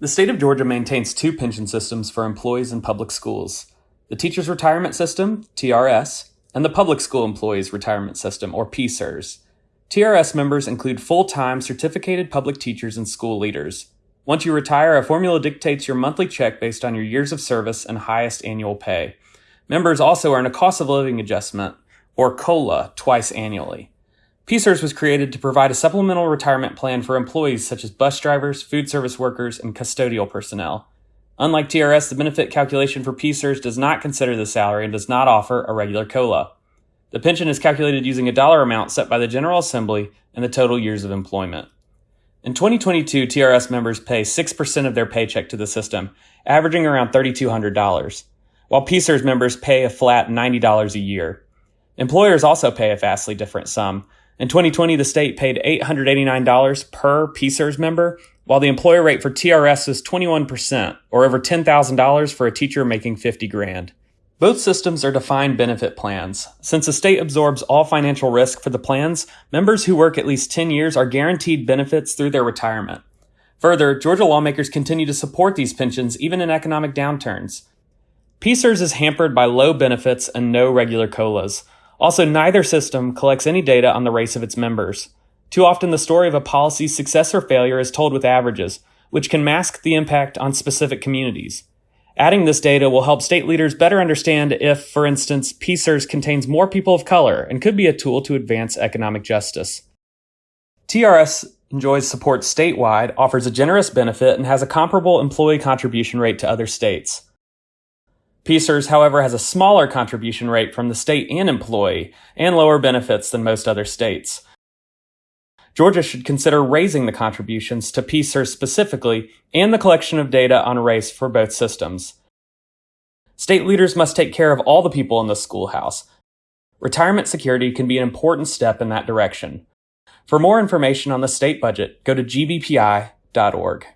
The state of Georgia maintains two pension systems for employees in public schools the Teachers Retirement System, TRS, and the Public School Employees Retirement System, or PSERS. TRS members include full time certificated public teachers and school leaders. Once you retire, a formula dictates your monthly check based on your years of service and highest annual pay. Members also earn a cost of living adjustment, or COLA, twice annually. PSERS was created to provide a supplemental retirement plan for employees such as bus drivers, food service workers, and custodial personnel. Unlike TRS, the benefit calculation for PSERS does not consider the salary and does not offer a regular COLA. The pension is calculated using a dollar amount set by the General Assembly and the total years of employment. In 2022, TRS members pay 6% of their paycheck to the system, averaging around $3,200, while PSERS members pay a flat $90 a year. Employers also pay a vastly different sum, in 2020, the state paid $889 per PSERS member, while the employer rate for TRS is 21%, or over $10,000 for a teacher making 50 grand. Both systems are defined benefit plans. Since the state absorbs all financial risk for the plans, members who work at least 10 years are guaranteed benefits through their retirement. Further, Georgia lawmakers continue to support these pensions even in economic downturns. PSERS is hampered by low benefits and no regular COLAs. Also, neither system collects any data on the race of its members. Too often, the story of a policy's success or failure is told with averages, which can mask the impact on specific communities. Adding this data will help state leaders better understand if, for instance, PSERS contains more people of color and could be a tool to advance economic justice. TRS enjoys support statewide, offers a generous benefit, and has a comparable employee contribution rate to other states. PSERS, however, has a smaller contribution rate from the state and employee and lower benefits than most other states. Georgia should consider raising the contributions to PSERS specifically and the collection of data on race for both systems. State leaders must take care of all the people in the schoolhouse. Retirement security can be an important step in that direction. For more information on the state budget, go to gbpi.org.